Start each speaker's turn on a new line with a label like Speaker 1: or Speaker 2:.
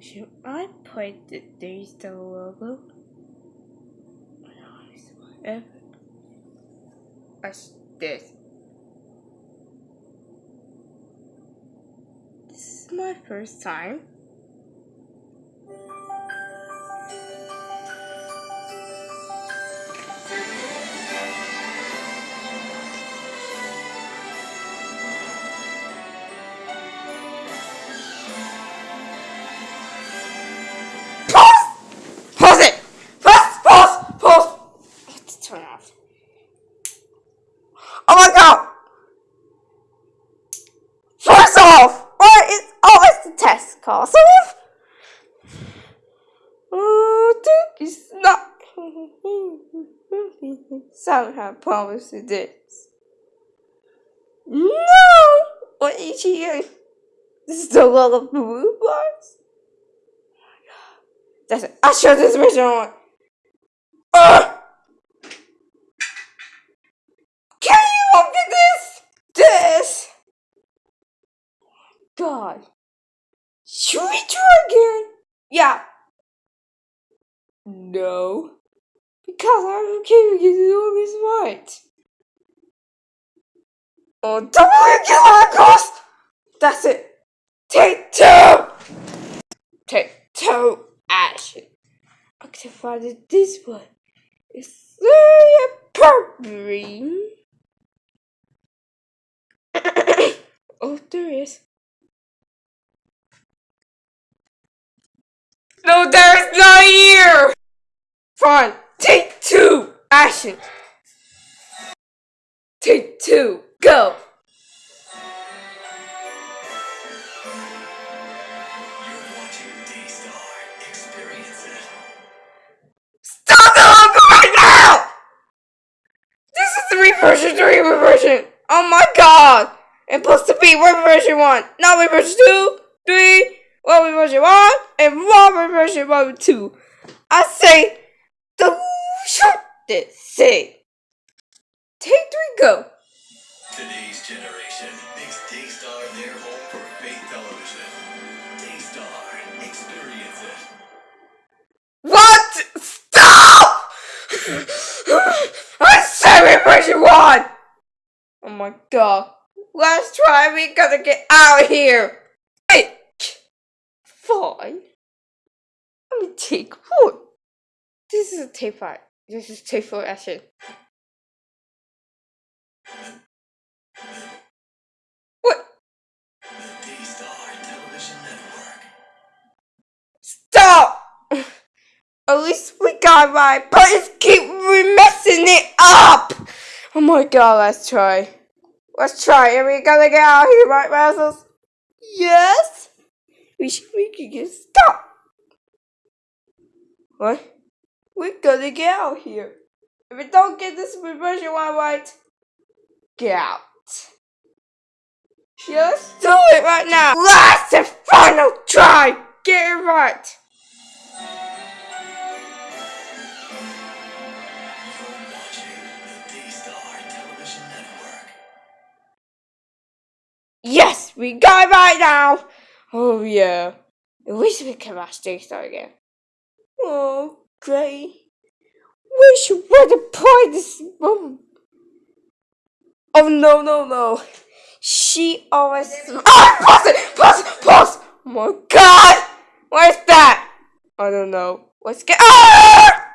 Speaker 1: Should I put the Daystar logo? Whatever. As this. This is my first time. Castle? Oh, it's not. Somehow promised this. No! What is he doing? This is the lot of blue bars. That's it. I'll show this original one. Uh! Can you look at this? This! God. Should we try again? Yeah. No. Because I'm with getting all this right. Oh, double kill cost! That's it. Take two! Take two action. Activate this one. It's very appropriate. oh, there is. No, there's not here! Fine, take two! Action! Take two, go! Stop the logo right now! This is the reversion 3 reversion! Oh my god! And plus to be reversion 1, not reversion 2, 3, Robert version 1 and Robert version 1 2. I say the shortest say. Take three, go.
Speaker 2: Today's generation makes Daystar their home for faith television. Daystar, experience it.
Speaker 1: What? Stop! I said version 1! Oh my god. Let's try, we gotta get out of here. Fine. Let me take one. This is a tape five. This is tape four action. What? Stop! At least we got right, but it's keep messing it up! Oh my god, let's try. Let's try. Are we gonna get out of here, right, Razzles? Yes? We should we could get stop. What? We gotta get out here. If we don't get this version one right, get out. Just do it right now. Last and final try. Get it right. Yes, we got it right now. Oh yeah. I wish we could watch Daystar again. Oh, great. Wish you would have played this moment. Oh no no no. She always Ah pause it! Pause it! Pause! Oh my god! What is that? I don't know. Let's get Ah